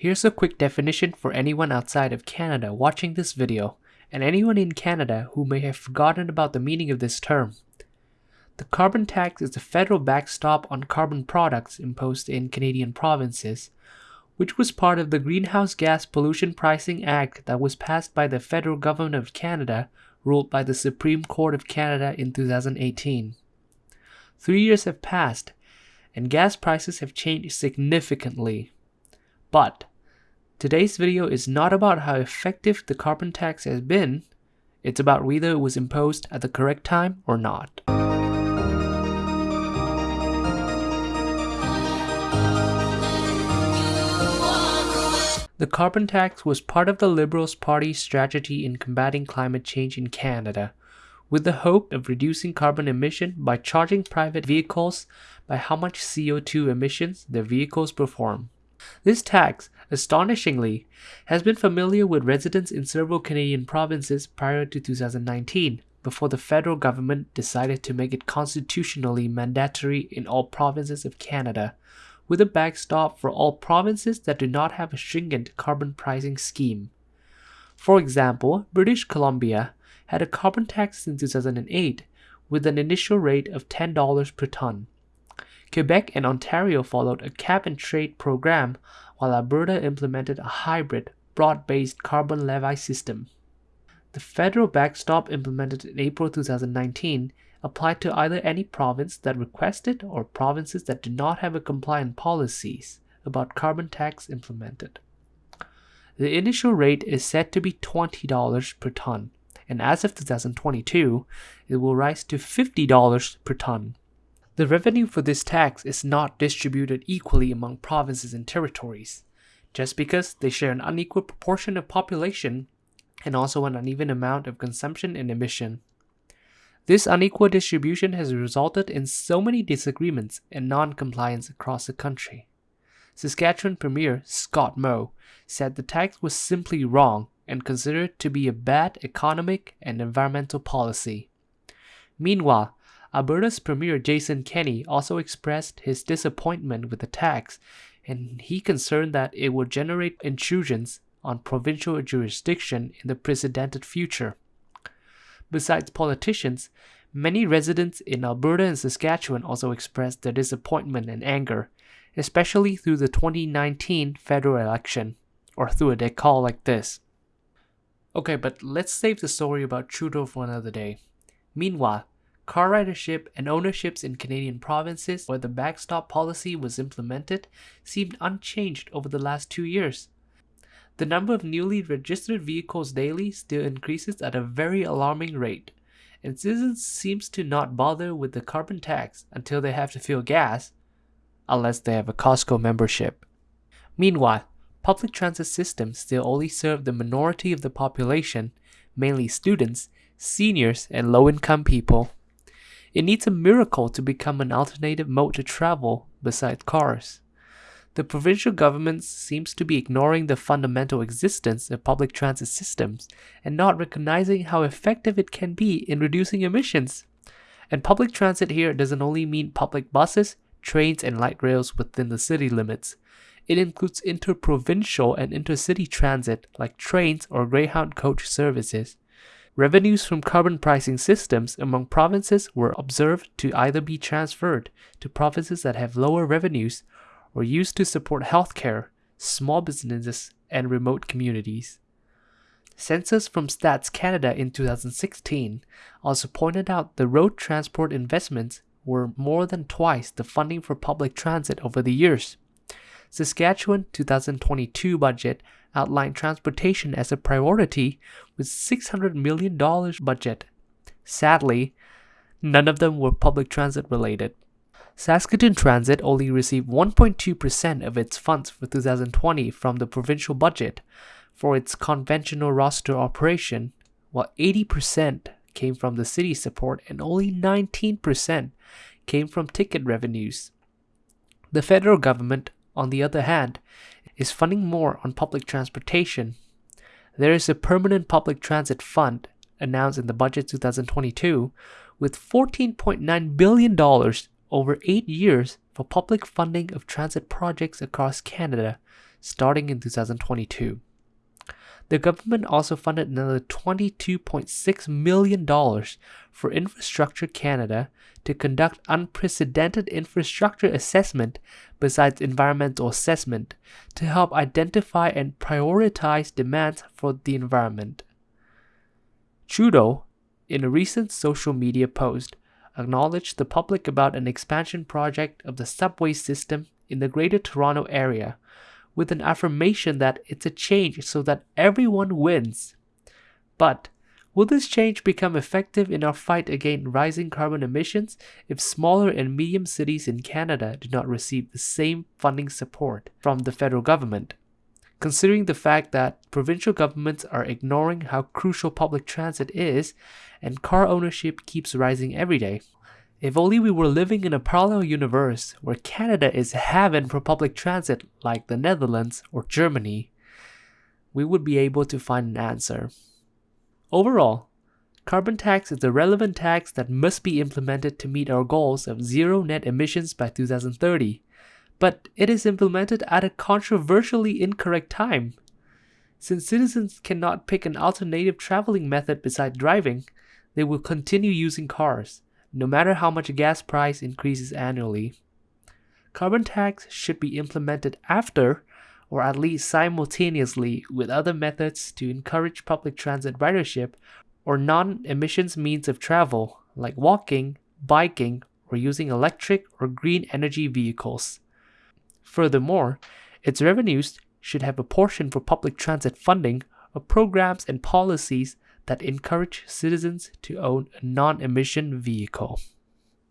Here's a quick definition for anyone outside of Canada watching this video, and anyone in Canada who may have forgotten about the meaning of this term. The carbon tax is the federal backstop on carbon products imposed in Canadian provinces, which was part of the Greenhouse Gas Pollution Pricing Act that was passed by the federal government of Canada, ruled by the Supreme Court of Canada in 2018. Three years have passed, and gas prices have changed significantly. But today's video is not about how effective the carbon tax has been, it's about whether it was imposed at the correct time or not. The carbon tax was part of the Liberals Party's strategy in combating climate change in Canada, with the hope of reducing carbon emission by charging private vehicles by how much CO2 emissions their vehicles perform. This tax, astonishingly, has been familiar with residents in several Canadian provinces prior to 2019, before the federal government decided to make it constitutionally mandatory in all provinces of Canada with a backstop for all provinces that do not have a stringent carbon pricing scheme. For example, British Columbia had a carbon tax in 2008 with an initial rate of $10 per ton. Quebec and Ontario followed a cap and trade program, while Alberta implemented a hybrid, broad based carbon levy system. The federal backstop implemented in April 2019 applied to either any province that requested or provinces that do not have a compliant policies about carbon tax implemented. The initial rate is set to be $20 per ton, and as of 2022, it will rise to $50 per ton. The revenue for this tax is not distributed equally among provinces and territories, just because they share an unequal proportion of population and also an uneven amount of consumption and emission. This unequal distribution has resulted in so many disagreements and non-compliance across the country. Saskatchewan Premier Scott Moe said the tax was simply wrong and considered to be a bad economic and environmental policy. Meanwhile, Alberta's Premier Jason Kenney also expressed his disappointment with the tax and he concerned that it would generate intrusions on provincial jurisdiction in the precedented future. Besides politicians, many residents in Alberta and Saskatchewan also expressed their disappointment and anger, especially through the 2019 federal election, or through a decall like this. Okay, but let's save the story about Trudeau for another day. Meanwhile, car ridership and ownerships in Canadian provinces where the backstop policy was implemented seemed unchanged over the last two years. The number of newly registered vehicles daily still increases at a very alarming rate, and citizens seems to not bother with the carbon tax until they have to fill gas, unless they have a Costco membership. Meanwhile, public transit systems still only serve the minority of the population, mainly students, seniors, and low-income people. It needs a miracle to become an alternative mode to travel besides cars the provincial government seems to be ignoring the fundamental existence of public transit systems and not recognizing how effective it can be in reducing emissions. And public transit here doesn't only mean public buses, trains, and light rails within the city limits. It includes interprovincial and intercity transit like trains or Greyhound coach services. Revenues from carbon pricing systems among provinces were observed to either be transferred to provinces that have lower revenues or used to support healthcare, small businesses, and remote communities. Census from Stats Canada in 2016 also pointed out the road transport investments were more than twice the funding for public transit over the years. Saskatchewan 2022 budget outlined transportation as a priority with $600 million budget. Sadly, none of them were public transit related. Saskatoon Transit only received 1.2% of its funds for 2020 from the provincial budget for its conventional roster operation, while 80% came from the city support and only 19% came from ticket revenues. The federal government, on the other hand, is funding more on public transportation. There is a permanent public transit fund announced in the budget 2022 with $14.9 billion over eight years for public funding of transit projects across Canada, starting in 2022. The government also funded another $22.6 million for Infrastructure Canada to conduct unprecedented infrastructure assessment besides environmental assessment to help identify and prioritize demands for the environment. Trudeau, in a recent social media post, acknowledged the public about an expansion project of the subway system in the Greater Toronto Area with an affirmation that it's a change so that everyone wins. But will this change become effective in our fight against rising carbon emissions if smaller and medium cities in Canada do not receive the same funding support from the federal government? Considering the fact that provincial governments are ignoring how crucial public transit is and car ownership keeps rising every day, if only we were living in a parallel universe where Canada is heaven for public transit like the Netherlands or Germany, we would be able to find an answer. Overall, carbon tax is a relevant tax that must be implemented to meet our goals of zero net emissions by 2030, but it is implemented at a controversially incorrect time. Since citizens cannot pick an alternative traveling method besides driving, they will continue using cars no matter how much gas price increases annually. Carbon tax should be implemented after or at least simultaneously with other methods to encourage public transit ridership or non-emissions means of travel like walking, biking, or using electric or green energy vehicles. Furthermore, its revenues should have a portion for public transit funding or programs and policies that encourage citizens to own a non emission vehicle.